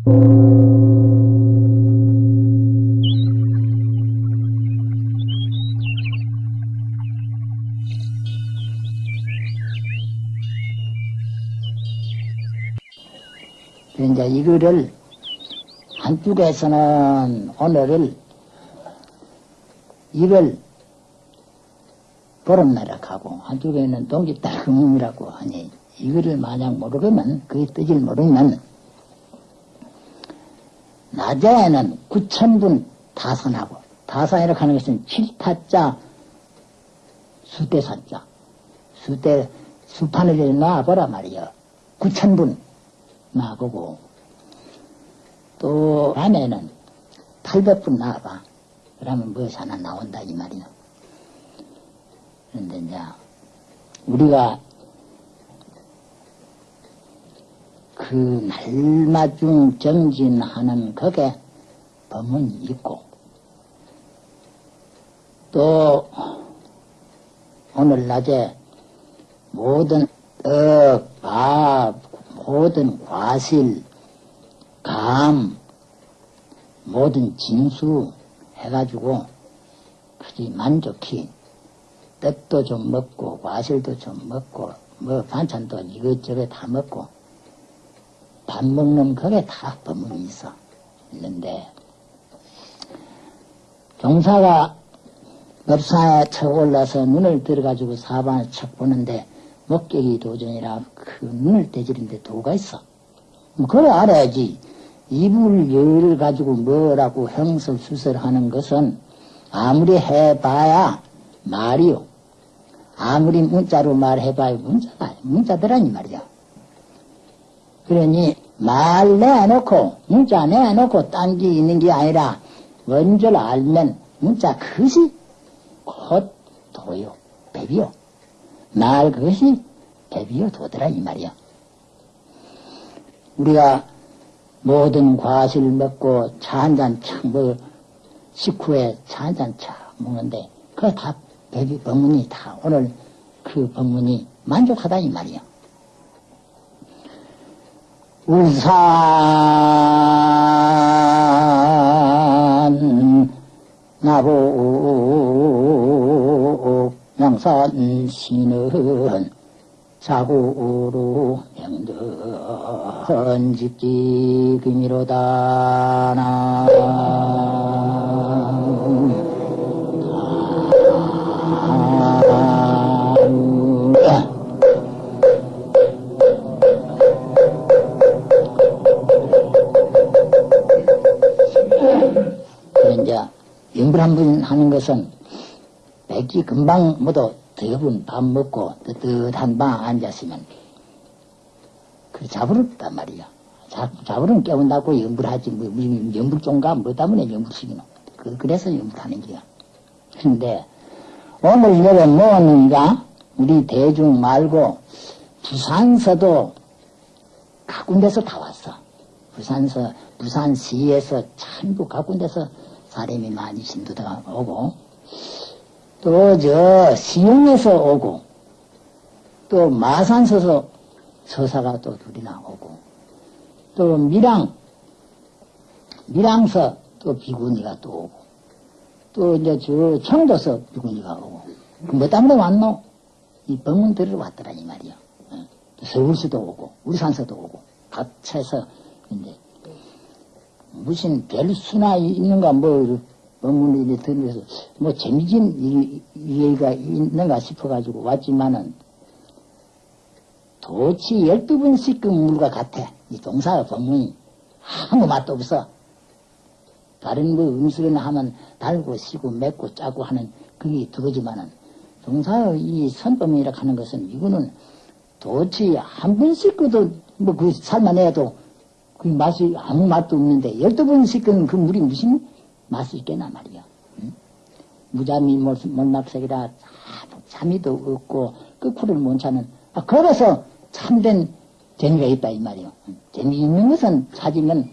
이제 이거를 한쪽에서는 오늘을 이걸 보름나라 가고 한쪽에는 동기달금이라고 하니 이거를 만약 모르면 그 뜻을 모르면 낮에는 구천분 다산하고 다산이라고 하는 것은 칠타자 수대산자. 수대 수판을 놔보라 말이야 구천분 놔보고. 또 밤에는 800분 놔봐. 그러면 무엇이 하나 나온다 이 말이야 그런데 이제 우리가 그 날마중 정진하는 거에 법문이 있고 또 오늘 낮에 모든 떡, 밥, 모든 과실, 감, 모든 진수 해가지고 아주 만족히 떡도 좀 먹고 과실도 좀 먹고 뭐 반찬도 이것저것 다 먹고 밥 먹는 거에 다 법문이 있어 있는데 종사가 법사에 척 올라서 눈을 들어가지고 사방을 척 보는데 목격이 도전이라 그 눈을 떼지는데 도가 있어. 그래 알아야지. 이불 열을 가지고 뭐라고 형설수설하는 것은 아무리 해봐야 말이요. 아무리 문자로 말해봐야 문자다. 문자더라니 말이야. 그러니 말 내놓고 문자 내놓고 딴 게 있는 게 아니라 먼저 알면 문자 그것이 곧 도요. 배비요. 말 그것이 배비요 도더라 이 말이야. 우리가 모든 과실 먹고 차 한잔 착뭐 식후에 차 한잔 착 먹는데 그거 다 배비 법문이 다 오늘 그 법문이 만족하다 이 말이야. 울산 나보 양산 시는 자고로 명든 집지금이로다 나 영불 한분 하는 것은 백기 금방 모두 대부분 밥 먹고 뜨뜻한 방 앉았으면 그 자부럽단 말이야. 자, 자부름 깨운다고 영불하지 뭐, 뭐 영불종가 뭐 때문에 영불식이노. 그, 그래서 영불하는 거야. 근데 오늘 내가 뭐하는가 우리 대중 말고 부산서도 각 군데서 다 왔어. 부산서 부산시에서 전부 각 군데서 사람이 많이 신도가 오고 또 저 시흥에서 오고 또 마산서서 서사가 또 둘이나 오고 또 밀양 밀양서 또 비구니가 또 오고 또 이제 저 청도서 비구니가 오고 뭐 때문에 왔노? 이 법문 들으러 왔더라 이 말이야. 어. 서울시도 오고 우리산서도 오고 각처에서 이제 무슨 별 수나 있는가 뭐 법문을 들으면서 뭐 재미진 얘기가 있는가 싶어가지고 왔지만은 도치 열두 번씩 그 물과 같아. 이 동사의 법문이 아무 맛도 없어. 다른 뭐 음식이나 하면 달고 시고 맵고 짜고 하는 그게 그거지만은 동사의 이 선법이라 하는 것은 이거는 도치 한 번씩 그도 뭐 그 살만 해도 그 맛이 아무 맛도 없는데 열두 번 씻은 그 물이 무슨 맛이 있겠나 말이야. 응? 무잠이 못낙색이라 잠이도 없고 끝구를 못 차는 아, 그래서 참된 재미가 있다 이 말이요. 재미 있는 것은 찾으면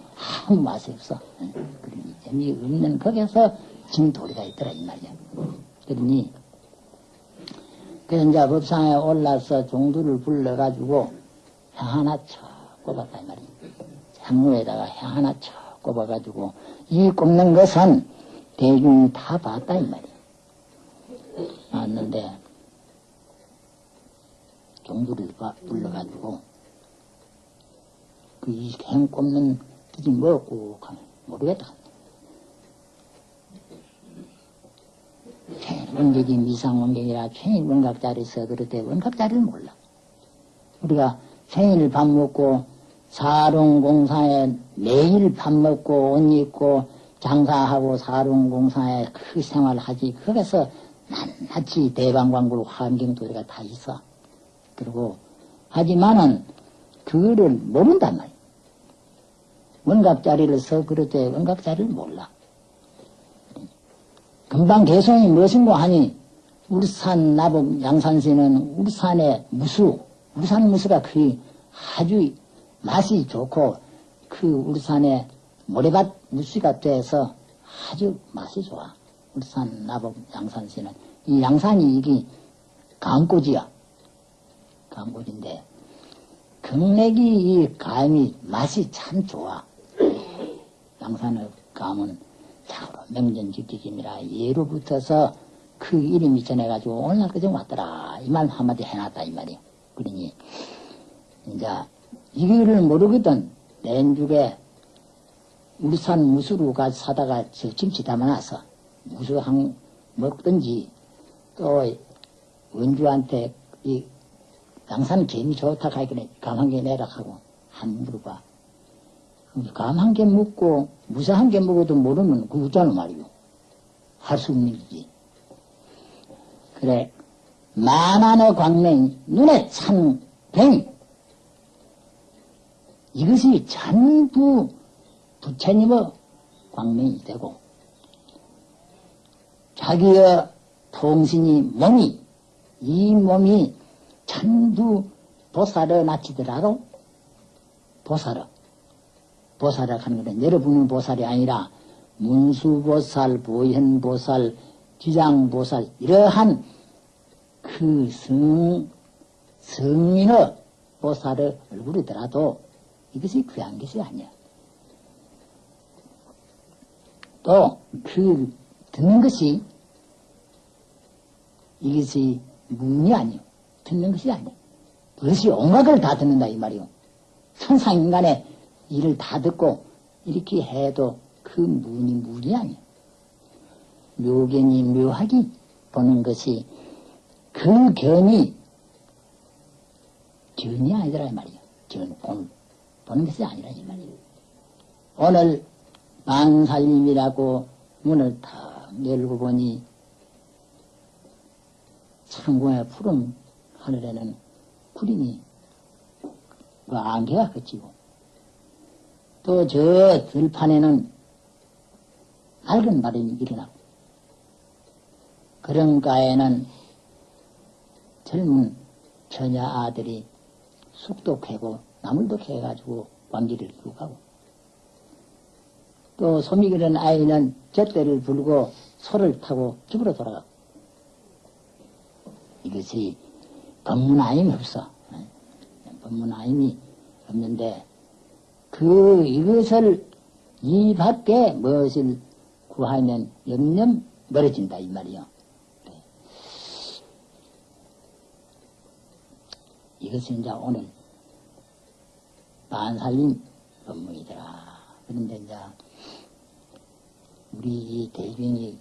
아무 맛이 없어. 응? 그러니 재미 없는 거기서 진 도리가 있더라 이 말이야. 그러니 그래서 이제 법상에 올라서 종두를 불러가지고 하나 쳐 꼽았다 이 말이야. 향로에다가 해 하나 쳐 꼽아가지고 이 꼽는 것은 대중이 다 봤다 이 말이야. 왔는데 종부를 불러가지고 그이행 꼽는 뜻이 뭐고 모르겠다. 원격이 미상원격이라 생일 원각자리 써그릇대 원각자리를 몰라. 우리가 생일 밥 먹고 사롱공사에 매일 밥 먹고 옷 입고 장사하고 사롱공사에 그 생활하지. 거기서 낱낱이 대방광불 환경도리가 다 있어. 그리고 하지만은 그거를 모른단 말이야. 원각자리를 써 그릇대 원각자리를 몰라. 금방 개성이 무엇인고 하니 울산 나복 양산시는 울산의 무수, 울산 무수가 그 아주 맛이 좋고 그 울산의 모래밭 무수가 돼서 아주 맛이 좋아. 울산 나복 양산시는 이 양산이 이게 강꽃이야. 강꽃인데 경맥이 이 감이 맛이 참 좋아. 양산의 감은 자로 명전직지임이라 예로 붙어서 그 이름이 전해가지고 오늘날 그정 왔더라. 이 말 한마디 해놨다 이 말이요. 그러니 이제 이거를 모르거든. 내주에 울산 무수로 가 사다가 저 김치 담아놔서 무수 한 먹든지 또 원주한테 이 양산 개미 좋다 가기는 감한개 내라 하고 한 물어봐. 감한개 먹고 무사 한 개 먹어도 모르면 그 웃잖아 말이요. 할 수 없는 일이지. 그래 만안의 광명이 눈에 찬 병. 이것이 전부 부처님의 광명이 되고 자기의 통신이 몸이 이 몸이 전부 보살을 낳치더라도 보살을 보살을 하는 것은 여러분은 보살이 아니라 문수보살, 보현보살, 지장보살 이러한 그 성, 성인의 보살의 얼굴이더라도 이것이 귀한 것이 아니야. 또 그 듣는 것이 이것이 문이 아니요. 듣는 것이 아니야. 그것이 온갖을 다 듣는다 이 말이요. 천상인간의 일을 다 듣고 이렇게 해도 그 문이 문이 아니야. 묘견이 묘하게 보는 것이 그 견이 견이 아니더라 이 말이야. 견, 본, 보는 것이 아니라 이 말이야. 오늘 만살림이라고 문을 탁 열고 보니 창고에 푸른 하늘에는 구름이 그 안개가 그치고 또 저 들판에는 맑은 바람이 일어나고 그런 가에는 젊은 처녀 아들이 쑥도 캐고 나물도 캐가지고 왕기를 끼고 가고 또 소미 기른 아이는 젖대를 불고 소를 타고 집으로 돌아가고 이것이 법문아임이 없어. 법문아임이 없는데 그 이것을 이 밖에 무엇을 구하면 염염 멀어진다 이 말이요. 이것이 이제 오늘 반살림 법문이더라. 그런데 이제 우리 이 대중이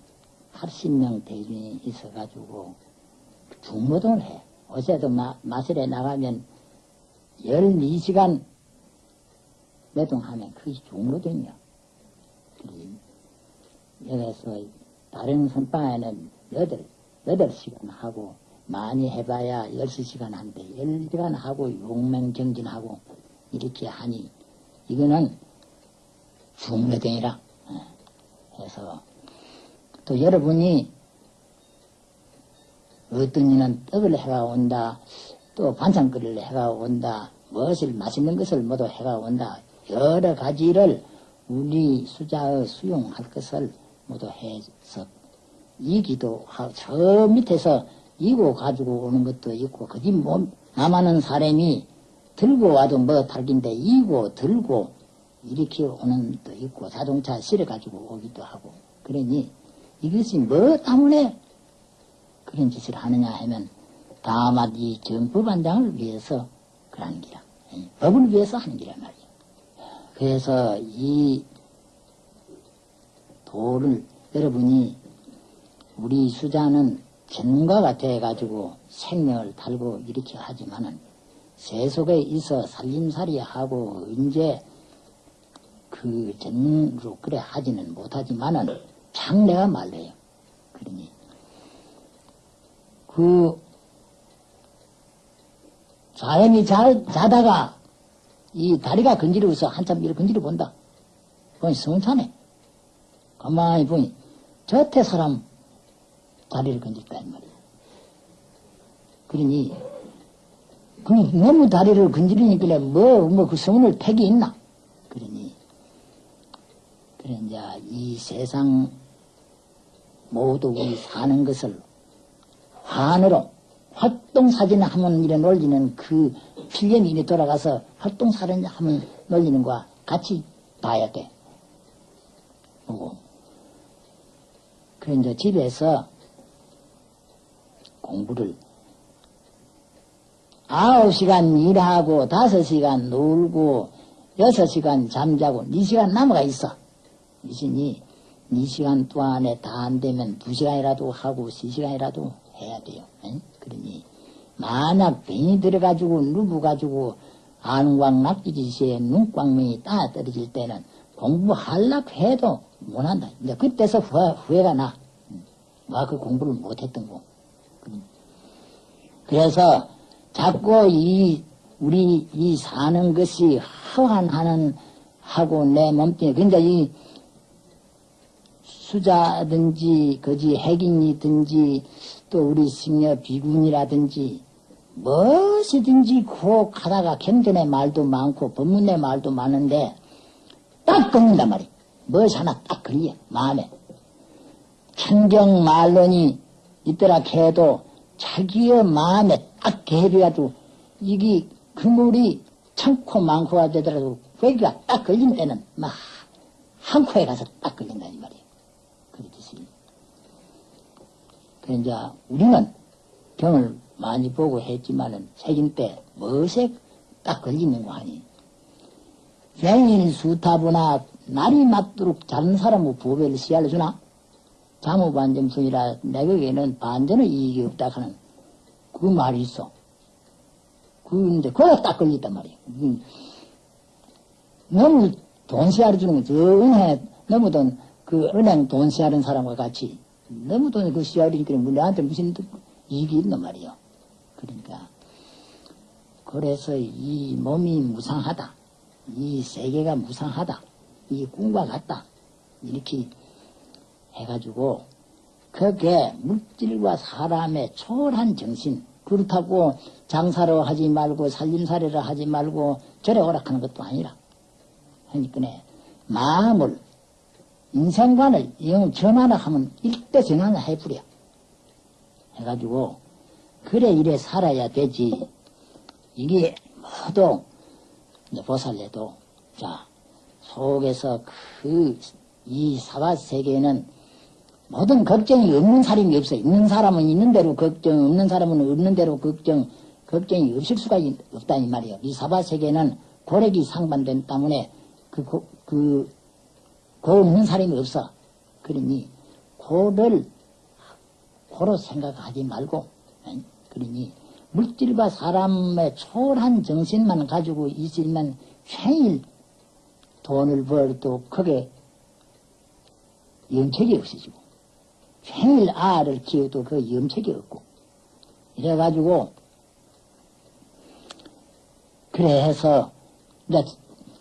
80명 대중이 있어가지고 중노동을 해. 어제도 마, 마술에 나가면 12시간 매동하면 그게 중노동이야. 여기서 다른 선방에는 8, 8시간 하고 많이 해봐야 16시간 한대. 12시간 하고 용맹정진하고 이렇게 하니 이거는 중노동이라 해서 또 여러분이 어떤 이는 떡을 해가 온다. 또 반찬거리를 해가 온다. 무엇을 맛있는 것을 모두 해가 온다. 여러 가지를 우리 수자의 수용할 것을 모두 해서 이기도 하고 저 밑에서 이고 가지고 오는 것도 있고 그지 뭐 남아는 사람이 들고 와도 뭐 달긴데 이고 들고 일으켜 오는 도 있고 자동차 실어가지고 오기도 하고 그러니 이것이 뭐 때문에 그런 짓을 하느냐 하면 다만 이 정법안장을 위해서 그러는 기라 예, 법을 위해서 하는 기란 말이에요. 그래서 이 도를 여러분이 우리 수자는 전문가가 돼가지고 생명을 달고 이렇게 하지만은 세속에 있어 살림살이 하고 언제 그 전문으로 그래 하지는 못하지만은 장래가 말래요. 그러니 그 사람이 잘 자다가 이 다리가 건지러워서 한참 이렇게 건지러 본다. 보니 성찬해. 가만히 보니 저태 사람 다리를 건질다 이 말이야. 그러니 그 너무 다리를 건지르니까 뭐 뭐 그 성을 택이 있나? 그러니 그래 이제 이 세상 모두 우리 사는 것을 환으로 활동사진 하면 이래 놀리는 그 필연이 이래 돌아가서 활동사진 하면 놀리는 거와 같이 봐야 돼. 보고. 그래 이제 집에서 공부를 아홉 시간 일하고 다섯 시간 놀고 여섯 시간 잠자고 네 시간 남아가 있어. 이신이 네 시간 동안에 다 안 되면 두 시간이라도 하고 세 시간이라도 해야 돼요. 응? 그러니 만약 병이 들어가지고 누워가지고 안광 낙지지시에 눈광명이 따 떨어질 때는 공부하려고 해도 못한다. 이제 그때서 후회, 후회 가 나. 와, 그 공부를 못했던 거. 그래서 자꾸 이, 우리 이 사는 것이 허한하는 하고 내 몸뚱이, 그러니까 이 수자든지, 거지 핵인이든지, 또 우리 승려 비군이라든지, 무엇이든지 고 가다가 경전의 말도 많고, 법문의 말도 많은데, 딱 걸린단 말이야. 무엇 하나 딱 걸려, 마음에. 천경 말론이 있더라 해도 자기의 마음에 딱 개비가지고 이게 그물이 참고 많고가 되더라도 거기가 딱 걸린 때는 막 한 코에 가서 딱 걸린다 이 말이에요. 그렇듯이. 그 이제 우리는 병을 많이 보고 했지만은 새긴 때 무엇에 딱 걸리는 거 아니. 생일 수타부나 날이 맞도록 자른 사람의 부배를 시알려주나? 자무반점성이라 내게는 반전의 이익이 없다 하는 그 말이 있어. 그, 이제, 그거 딱 걸렸단 말이야. 음. 너무 돈 씨알을 주는 거, 저 은행에 너무 돈, 그 은행 돈 씨알은 사람과 같이 너무 돈그 씨알이니까 뭐 내한테 무슨 이익이 있단 말이요. 그러니까. 그래서 이 몸이 무상하다. 이 세계가 무상하다. 이 꿈과 같다. 이렇게 해가지고 그게 물질과 사람의 초월한 정신 그렇다고 장사로 하지 말고 살림살이를 하지 말고 절에 오락하는 것도 아니라 하니까 마음을 인생관을 영 전환을 하면 일대 전환을 해버려. 해가지고 그래 이래 살아야 되지. 이게 모두 보살래도 자 속에서 그 이 사바 세계는 모든 걱정이 없는 사람이 없어요. 있는 사람은 있는 대로 걱정, 없는 사람은 없는 대로 걱정, 걱정이 없을 수가 없다 이 말이에요. 이 사바 세계는 고력이 상반된 때문에 그, 고, 그, 고 없는 사람이 없어. 그러니 고를 고로 생각하지 말고, 그러니 물질과 사람의 초월한 정신만 가지고 있으면 매일 돈을 벌어도 크게 영책이 없어지고 생일 아를 키워도 그 염색이 없고 이래가지고 그래 해서 이제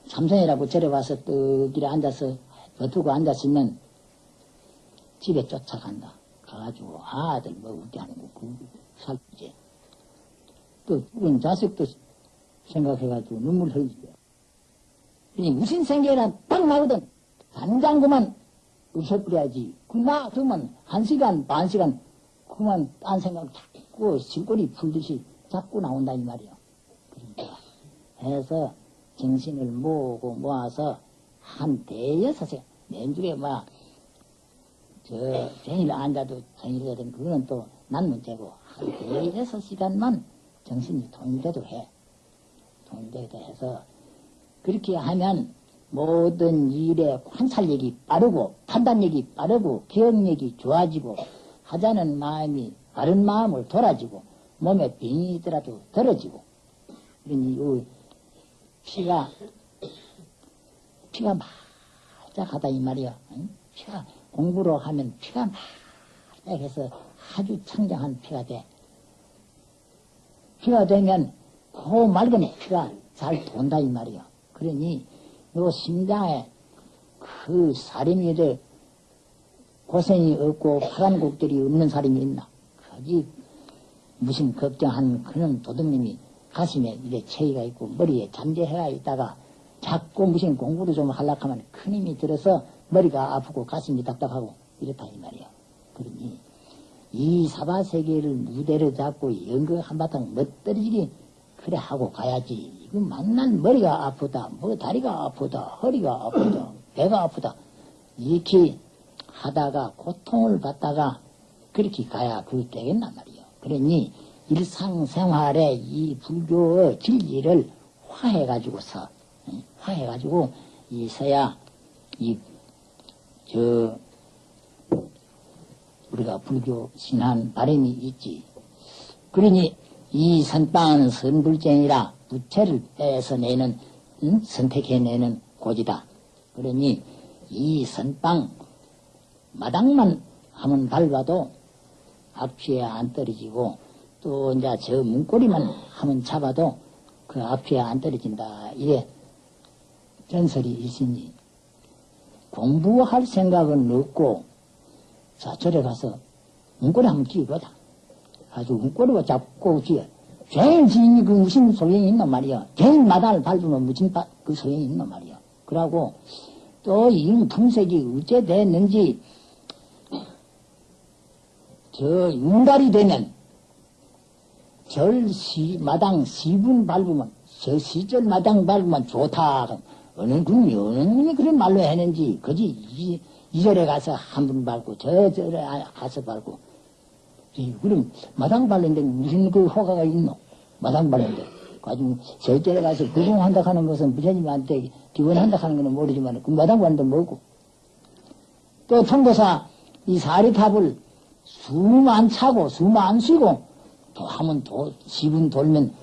삼성이라고 절에 와서 떡이래 앉아서 버두고 앉았으면 집에 쫓아간다. 가가지고 아들 뭐 웃게 하는 거, 그 살지. 또 죽은 자식도 생각해가지고 눈물 흘리죠. 무슨 생각이나 딱 나거든. 당장 그만 웃어버려야지. 그나 그러면 한 시간 반 시간 그만 딴 생각 자꾸 질거리 풀듯이 자꾸 나온다 이 말이요. 그러니까 해서 정신을 모으고 모아서 한 대여섯에 맨주에 막, 저, 생일 앉아도 생일이거든. 그거는 또 난 문제고, 한 대여섯 시간만 정신이 통일돼도 해. 통일돼도 해서, 그렇게 하면 모든 일의 관찰력이 빠르고, 판단력이 빠르고, 기억력이 좋아지고, 하자는 마음이 바른 마음을 돌아지고, 몸에 병이 있더라도 덜어지고, 그러니, 이 피가, 피가 말짝하다 이 말이야. 응? 피가, 공부로 하면 피가 말짝해서 아주 청정한 피가 돼. 피가 되면 그 맑은 피가 잘 돈다 이 말이야. 그러니 요 심장에 그 사림이들 고생이 없고 파란 곡들이 없는 사람이 있나? 거기 무슨 걱정한 그런 도둑님이 가슴에 이래 체이가 있고 머리에 잠재해가 있다가 자꾸 무슨 공부를 좀 하려고 하면 큰 힘이 들어서 머리가 아프고 가슴이 답답하고 이렇다 이 말이야. 그러니 이 사바세계를 무대로 잡고 연극 한바탕 멋들어지게 그래 하고 가야지. 이거 만날 머리가 아프다, 뭐 다리가 아프다, 허리가 아프다, 배가 아프다. 이렇게 하다가 고통을 받다가 그렇게 가야 그게 되겠단 말이요. 그러니 일상생활에 이 불교의 진리를 화해가지고서, 화해가지고 있어야 이, 저, 우리가 불교 신한 바람이 있지. 그러니 이 선빵은 선불쟁이라 부채를 빼서 내는 응? 선택해내는 고지다. 그러니 이 선빵 마당만 하면 밟아도 앞뒤에 안 떨어지고 또 이제 저 문고리만 하면 잡아도 그 앞뒤에 안 떨어진다. 이래 전설이 있으니 공부할 생각은 없고 자 절에 가서 문고리 한번 끼거다. 아주 문고리가 잡고 끼어. 제일 지인이 그 무슨 소용이 있단 말이야. 제일 마당을 밟으면 무슨 바, 그 소용이 있단 말이야. 그러고 또이 품색이 어째 됐는지 저 윤달이 되면 절 시, 마당 시분 밟으면 저 시절 마당 밟으면 좋다. 어느 군이 어느 군이 그런 말로 했는지 그지 이, 이 절에 가서 한 분 밟고 저 절에 가서 밟고 그럼 마당 밟는데 무슨 그 효과가 있노? 마당 가지고 저 절에 가서 구공한다 하는 것은 부처님한테 기원한다 하는 것은 모르지만 그 마당 밟는데 뭐고? 또 통도사 이 사리탑을 숨안 차고 숨안 쉬고 또 하면 도, 지분 돌면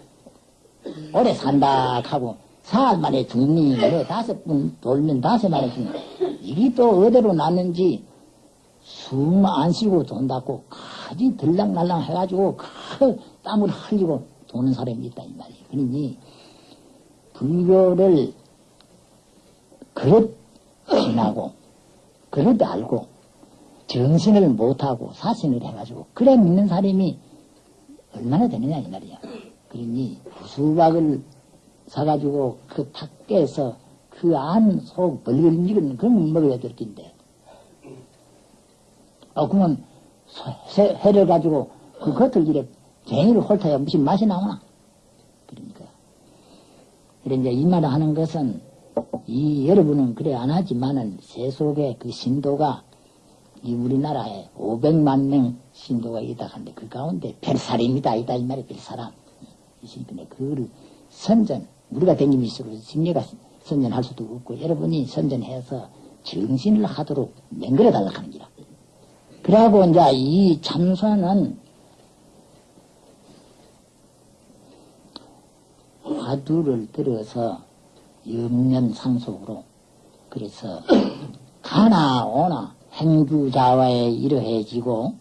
오래 산다 하고 사흘 만에 죽니? 뭐 다섯 분 돌면 다섯 만에 죽니? 이게 또 어디로 났는지 숨 안 쉬고 돈다고 가지 들락날락 해가지고 그 땀을 흘리고 도는 사람이 있다 이 말이에요. 그러니 불교를 그릇 지나고 그릇 알고 정신을 못하고 사신을 해가지고 그래 믿는 사람이 얼마나 되느냐 이 말이야. 그러니 수박을 사가지고 그 탁깨에서 그 안속 익은 그런 먹어야 될 텐데. 어, 그러면 해를 가지고 그 겉을 이래 쟁이를 홀타야 무슨 맛이 나오나? 그러니까. 이제 이 말을 하는 것은 이 여러분은 그래 안 하지만은 세속의 그 신도가 이 우리나라에 500만 명 신도가 있다 하는데 그 가운데 별사람이다 있다 이 말이 별사람 이신데 그거를 선전 우리가 있어도 승려가 선전할 수도 없고 여러분이 선전해서 정신을 하도록 맹글어 달라 하는 기라 그러고 이제 이 참선은 화두를 들어서 염념상속으로 그래서 가나 오나 행주자와에 이러해지고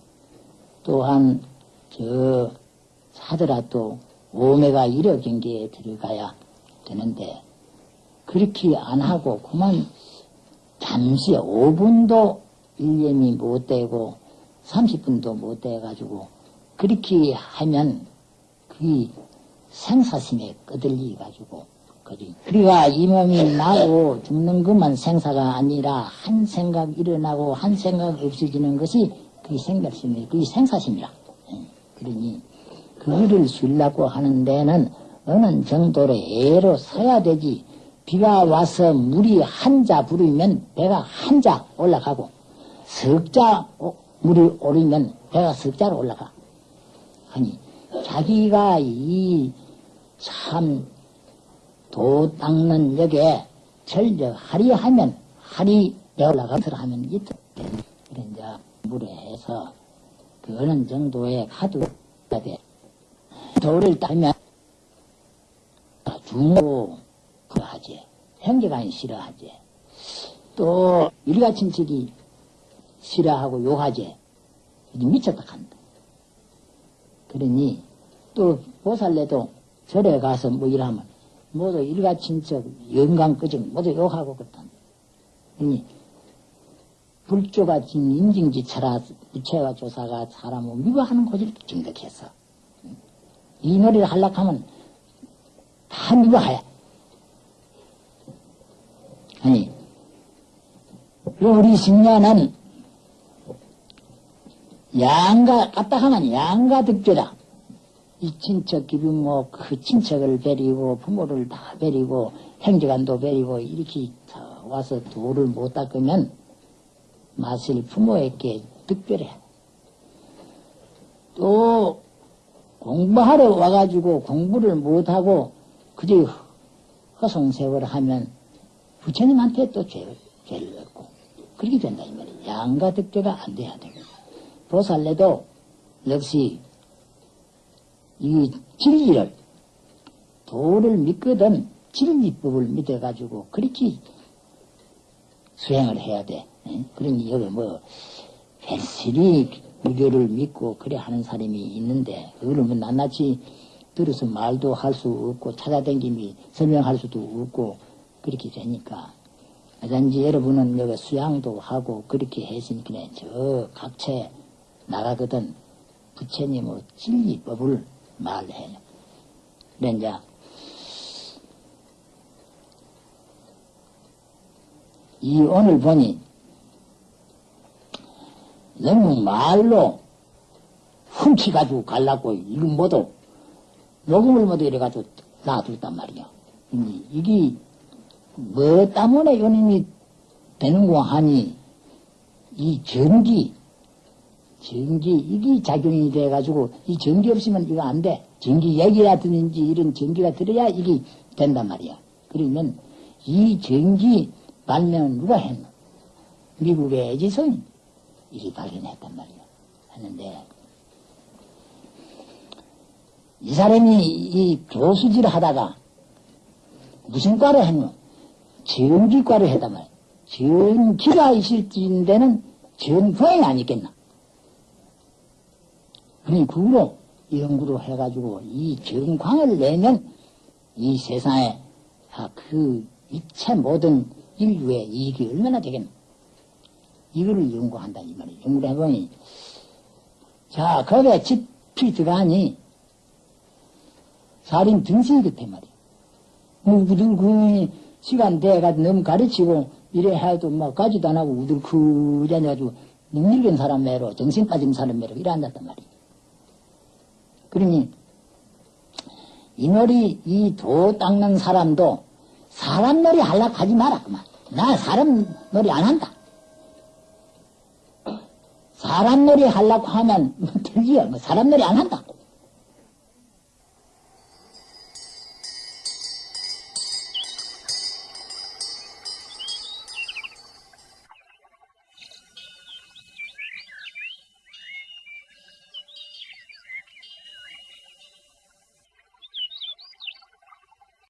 또한 저 사더라도 오메가 이러 경계에 들어가야 되는데 그렇게 안 하고 그만 잠시 5분도 일념이 못 되고 30분도 못 돼가지고 그렇게 하면 그 생사심에 끄들리 가지고 그지. 우리가 이 몸이 나고 죽는 것만 생사가 아니라 한 생각 일어나고 한 생각 없어지는 것이 그게 생각심이 그게 생사심이라. 예. 그러니 그거를 쉬려고 하는 데는 어느 정도로 애로 서야 되지 비가 와서 물이 한 자 부르면 배가 한 자 올라가고 석자 물이 오르면 배가 석자로 올라가. 아니 자기가 이 참 도 닦는 역에 절적 하리 하면 하리 배 올라가서 하면 이틀 이제 물에 해서 그 어느 정도의 가두가 돼. 돌을 따면 중고 그하지 형제간이 싫어하지 또 일가친척이 싫어하고 욕하지 미쳤다 한다. 그러니 또 보살래도 절에 가서 뭐 일하면 모두 일가 친척 영광 끄정 모두 욕하고 그렇다 그러니 불조가 진 인증지처라 부채와 조사가 사람을 미워하는 고지를 증득해서 이 노래를 하려고 하면 다 미워해. 아니, 우리 신녀는 양가, 갔다 하면 양가 득죄다. 이 친척 기부모 그 친척을 베리고 부모를 다 베리고 행제관도 베리고 이렇게 와서 도를 못 닦으면 마실 부모에게 특별해. 또 공부하러 와가지고 공부를 못하고 그저 허송세월 하면 부처님한테 또 죄를, 죄를 얻고 그렇게 된다 이 말이야. 양가 득죄가 안 돼야 되고 보살래도 역시 이 진리를 도를 믿거든 진리법을 믿어가지고 그렇게 수행을 해야 돼. 그러니 여기 뭐 벨실이 무교를 믿고 그래 하는 사람이 있는데 그거를 뭐 낱낱이 들어서 말도 할 수 없고 찾아댕김이 설명할 수도 없고 그렇게 되니까 어쩐지 여러분은 여기 수양도 하고 그렇게 했으니까 저 각처에 나가거든 부처님의 진리법을 말해요. 그래 이제 이 오늘 보니 너무 말로 훔치가지고 갈라고 이건 모두 녹음을 모두 이래가지고 놔둘단 말이야. 이게 뭐 때문에 연인이 되는고 하니 이 전기 전기 이게 작용이 돼가지고 이 전기 없으면 이거 안 돼. 전기 얘기라든지 이런 전기가 들어야 이게 된단 말이야. 그러면 이 전기 발명은 누가 했노? 미국의 에지선이 이게 발견했단 말이야. 했는데 이 사람이 이 교수질 하다가 무슨 과를 했노? 전기과를 했단 말이야. 전기가 있을 때는 전광이 아니겠나? 그니 그로 연구를 해가지고 이 전광을 내면 이 세상에 아, 그 이체 모든 인류의 이익이 얼마나 되겠나? 이거를 연구한다 이 말이에요. 연구를 해보니 자 거기에 집필 들어가니 살인 등신이 같아 말이야. 뭐그 시간 돼가지고 너무 가르치고 이래 해도 막 가지도 안 하고 우들 그자가지고 능력인 사람 매로 정신 빠진 사람 매로 이래 앉았단 말이야. 그러니 이 놀이 이 도 닦는 사람도 사람 놀이 하려고 하지 마라 그만. 나 사람 놀이 안 한다. 사람 놀이 하려고 하면 뭐 들지요. 뭐 사람 놀이 안 한다.